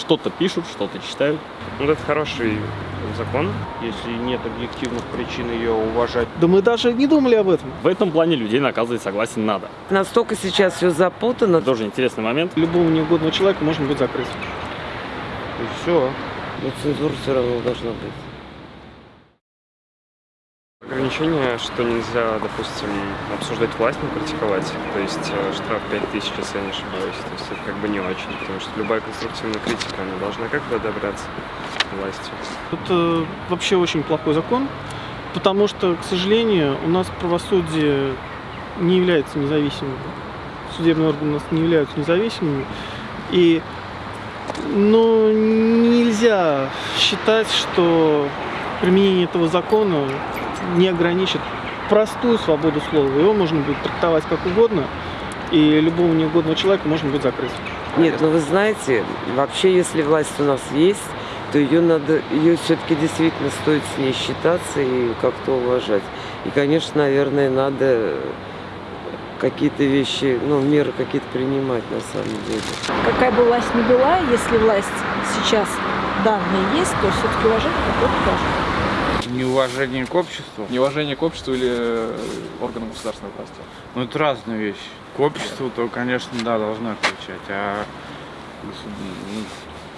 что-то пишут, что-то читают. Ну, это хороший закон, если нет объективных причин ее уважать. Да мы даже не думали об этом. В этом плане людей наказывать, согласен, надо. Настолько сейчас все запутано. Тоже интересный момент. Любого неугодного человека можно будет закрыть. И все. Но цензура все равно должна быть. Ограничение, что нельзя, допустим, обсуждать власть, но критиковать. То есть э, штраф 5000, если я не ошибаюсь. То есть это как бы не очень, потому что любая конструктивная критика, она должна как бы одобряться властью. Это вообще очень плохой закон, потому что, к сожалению, у нас правосудие не является независимым. Судебные органы у нас не являются независимыми. И ну, нельзя считать, что применение этого закона не ограничит простую свободу слова. Его можно будет трактовать как угодно, и любого неугодного человека можно будет закрыть. Нет, ну вы знаете, вообще, если власть у нас есть, то ее надо, ее все-таки действительно стоит с ней считаться и как-то уважать. И, конечно, наверное, надо какие-то вещи, ну, меры какие-то принимать на самом деле. Какая бы власть ни была, если власть сейчас данная есть, то все-таки какое-то должно Неуважение к обществу? Неуважение к обществу или э, органам государственной власти? Ну, это разные вещи. К обществу, то, конечно, да, должна отвечать, а ну,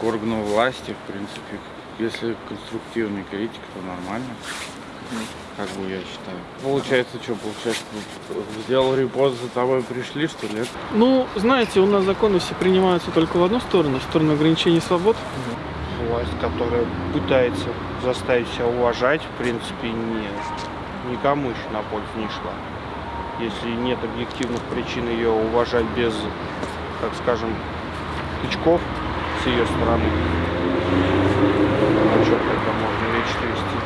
к органу власти, в принципе, если конструктивная критика, то нормально. Как бы я считаю. Получается, что получается? Сделал репост, за тобой пришли, что ли? Ну, знаете, у нас законы все принимаются только в одну сторону, в сторону ограничения свобод. Власть, которая пытается заставить себя уважать, в принципе, не, никому еще на пользу не шла. Если нет объективных причин ее уважать без, так скажем, тычков с ее стороны, о чем тогда можно речь вести?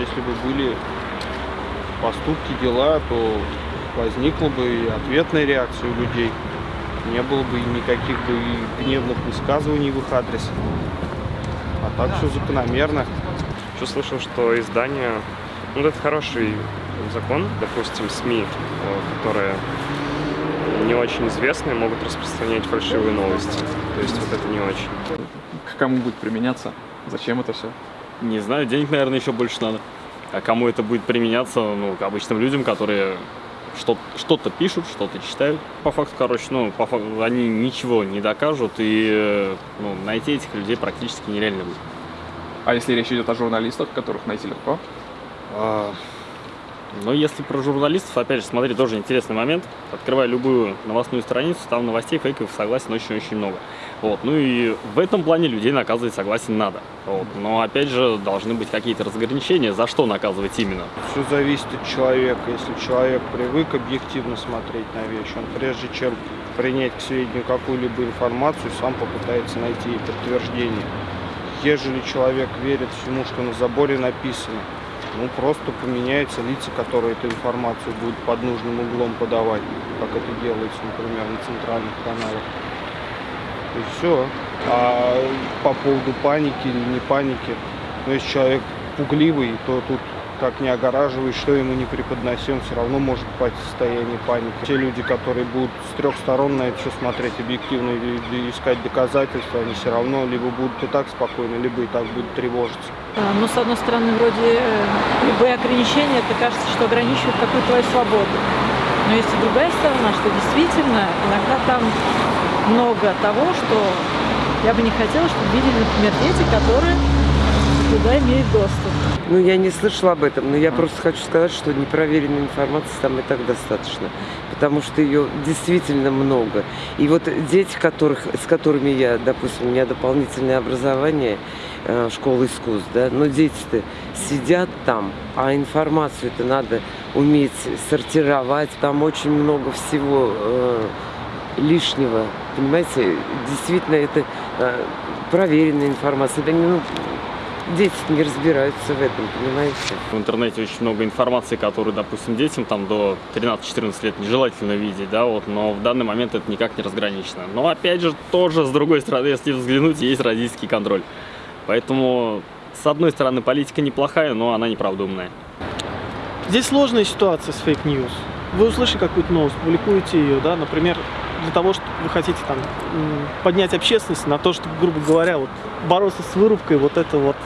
Если бы были поступки, дела, то возникла бы и ответная реакция у людей. Не было бы никаких бы гневных высказываний в их адрес. А так все закономерно. Еще слышал, что издание, ну это хороший закон, допустим, СМИ, которые не очень известные, могут распространять фальшивые новости. То есть вот это не очень. К кому будет применяться? Зачем это все? Не знаю, денег, наверное, еще больше надо. А кому это будет применяться? Ну, к обычным людям, которые что-то пишут, что-то читают. По факту, короче, ну, по факту, они ничего не докажут, и ну, найти этих людей практически нереально будет. А если речь идет о журналистах, которых найти легко? А, ну, если про журналистов, опять же, смотри, тоже интересный момент. Открывай любую новостную страницу, там новостей фейковых, согласен, очень-очень много. Вот. Ну и в этом плане людей наказывать, согласен, надо. Вот. Но опять же, должны быть какие-то разграничения, за что наказывать именно. Все зависит от человека. Если человек привык объективно смотреть на вещи, он прежде чем принять к сведению какую-либо информацию, сам попытается найти ей подтверждение. Ежели человек верит всему, что на заборе написано, ну просто поменяются лица, которые эту информацию будут под нужным углом подавать, как это делается, например, на центральных каналах. И все. А по поводу паники или не паники, ну, если человек пугливый, то тут как не огораживай, что ему не преподносим, все равно может пасть в состоянии паники. Те люди, которые будут с трех сторон на это все смотреть объективно и искать доказательства, они все равно либо будут и так спокойны, либо и так будут тревожиться. Ну, с одной стороны, вроде э, любые ограничения, это кажется, что ограничивают какую-то твою свободу. Но есть и другая сторона, что действительно иногда там много того, что я бы не хотела, чтобы видели, например, дети, которые туда имеют доступ. Ну, я не слышала об этом, но я просто хочу сказать, что непроверенной информации там и так достаточно, потому что ее действительно много. И вот дети, которых, с которыми я, допустим, у меня дополнительное образование, э, школа искусств, да, но дети-то сидят там, а информацию это надо уметь сортировать, там очень много всего э, лишнего, понимаете, действительно это э, проверенная информация, это не, ну, дети не разбираются в этом, понимаете. В интернете очень много информации, которую, допустим, детям там до 13-14 лет нежелательно видеть, да, вот, но в данный момент это никак не разграничено. Но опять же, тоже, с другой стороны, если взглянуть, есть родительский контроль. Поэтому, с одной стороны, политика неплохая, но она непродуманная. Здесь сложная ситуация с fake news. Вы услышите какую-то новость, публикуете ее, да, например, для того, что вы хотите там поднять общественность на то, чтобы, грубо говоря, вот бороться с вырубкой вот этого вот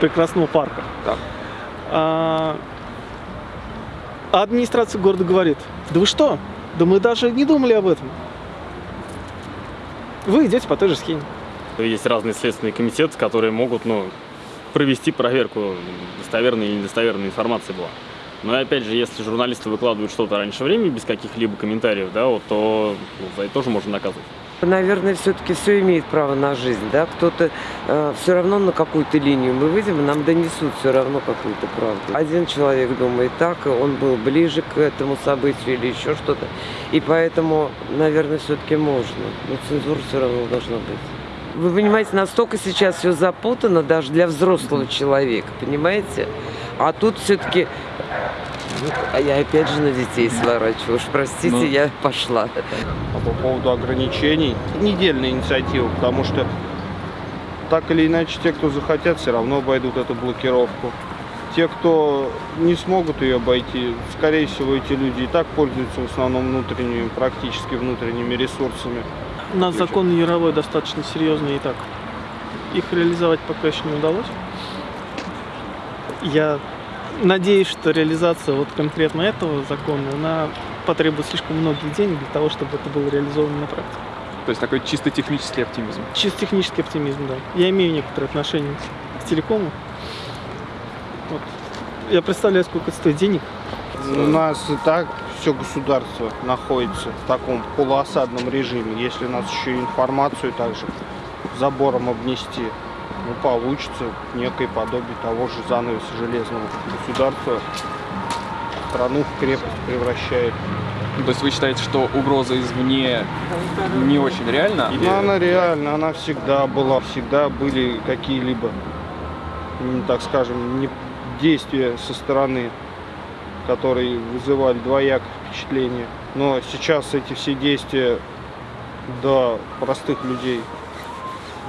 прекрасного парка. Так. А, а администрация города говорит, да вы что, да мы даже не думали об этом. Вы идете по той же схеме. Есть разные следственные комитеты, которые могут ну, провести проверку, достоверной или недостоверной информации была. Но и опять же, если журналисты выкладывают что-то раньше времени без каких-либо комментариев, да, вот, то ну, за это тоже можно наказывать. Наверное, все-таки все имеет право на жизнь, да? Кто-то все равно на какую-то линию мы выйдем, нам донесут все равно какую-то правду. Один человек думает так, он был ближе к этому событию или еще что-то. И поэтому, наверное, все-таки можно. Но цензура все равно должна быть. Вы понимаете, настолько сейчас все запутано даже для взрослого человека, понимаете? А тут все-таки а я опять же на детей сворачиваю. Уж простите, Ну. я пошла. А по поводу ограничений, недельная инициатива, потому что так или иначе те, кто захотят, все равно обойдут эту блокировку. Те, кто не смогут ее обойти, скорее всего, эти люди и так пользуются в основном внутренними, практически внутренними ресурсами. У нас закон Яровой достаточно серьезный и так. Их реализовать пока еще не удалось. Я надеюсь, что реализация вот конкретно этого закона, она потребует слишком многих денег для того, чтобы это было реализовано на практике. То есть такой чисто технический оптимизм. Чисто технический оптимизм, да. Я имею некоторое отношение к телекому. Вот. Я представляю, сколько это стоит денег. У нас и так все государство находится в таком полуосадном режиме. Если нас еще информацию также забором обнести, ну, получится некое подобие того же занавеса железного государства. Страну в крепость превращает. То есть вы считаете, что угроза извне не очень реальна? Или- она реально, она всегда была, всегда были какие-либо, так скажем, действия со стороны, которые вызывали двоякое впечатление. Но сейчас эти все действия до простых людей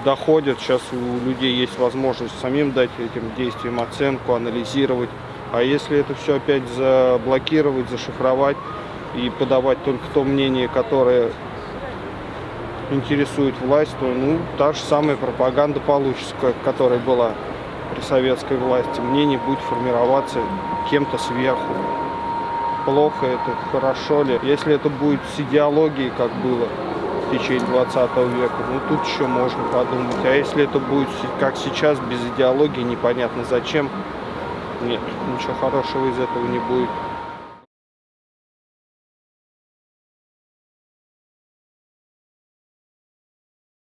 доходят. Сейчас у людей есть возможность самим дать этим действиям оценку, анализировать. А если это все опять заблокировать, зашифровать и подавать только то мнение, которое интересует власть, то ну, та же самая пропаганда получится, которая была при советской власти. Мнение будет формироваться кем-то сверху. Плохо это, хорошо ли. Если это будет с идеологией, как было в течение 20 века, ну тут еще можно подумать. А если это будет как сейчас, без идеологии, непонятно зачем, нет, ничего хорошего из этого не будет.